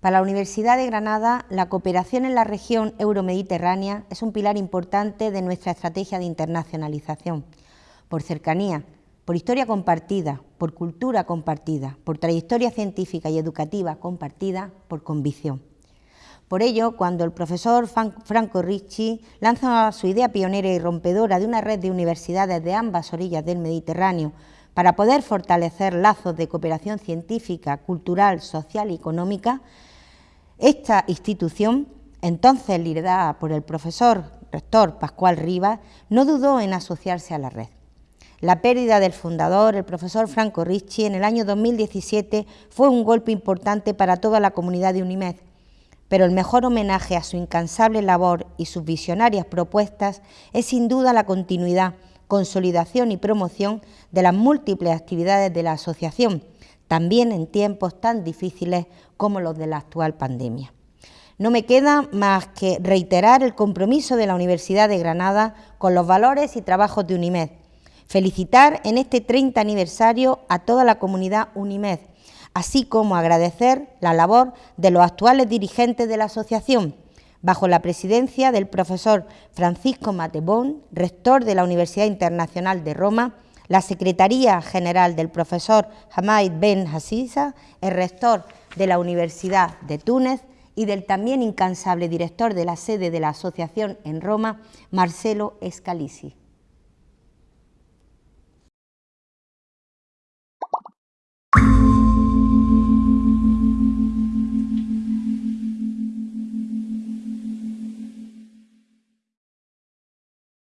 Para la Universidad de Granada, la cooperación en la región euromediterránea es un pilar importante de nuestra estrategia de internacionalización, por cercanía, por historia compartida, por cultura compartida, por trayectoria científica y educativa compartida, por convicción. Por ello, cuando el profesor Franco Ricci lanza su idea pionera y rompedora de una red de universidades de ambas orillas del Mediterráneo para poder fortalecer lazos de cooperación científica, cultural, social y económica, esta institución, entonces liderada por el profesor rector Pascual Rivas, no dudó en asociarse a la red. La pérdida del fundador, el profesor Franco Ricci, en el año 2017 fue un golpe importante para toda la comunidad de UNIMED, pero el mejor homenaje a su incansable labor y sus visionarias propuestas es sin duda la continuidad, consolidación y promoción de las múltiples actividades de la asociación, también en tiempos tan difíciles como los de la actual pandemia. No me queda más que reiterar el compromiso de la Universidad de Granada con los valores y trabajos de UNIMED, felicitar en este 30 aniversario a toda la comunidad UNIMED, así como agradecer la labor de los actuales dirigentes de la asociación, bajo la presidencia del profesor Francisco Matebón, rector de la Universidad Internacional de Roma, la Secretaría General del profesor Hamid Ben Hassisa, el rector de la Universidad de Túnez y del también incansable director de la sede de la asociación en Roma, Marcelo Escalisi.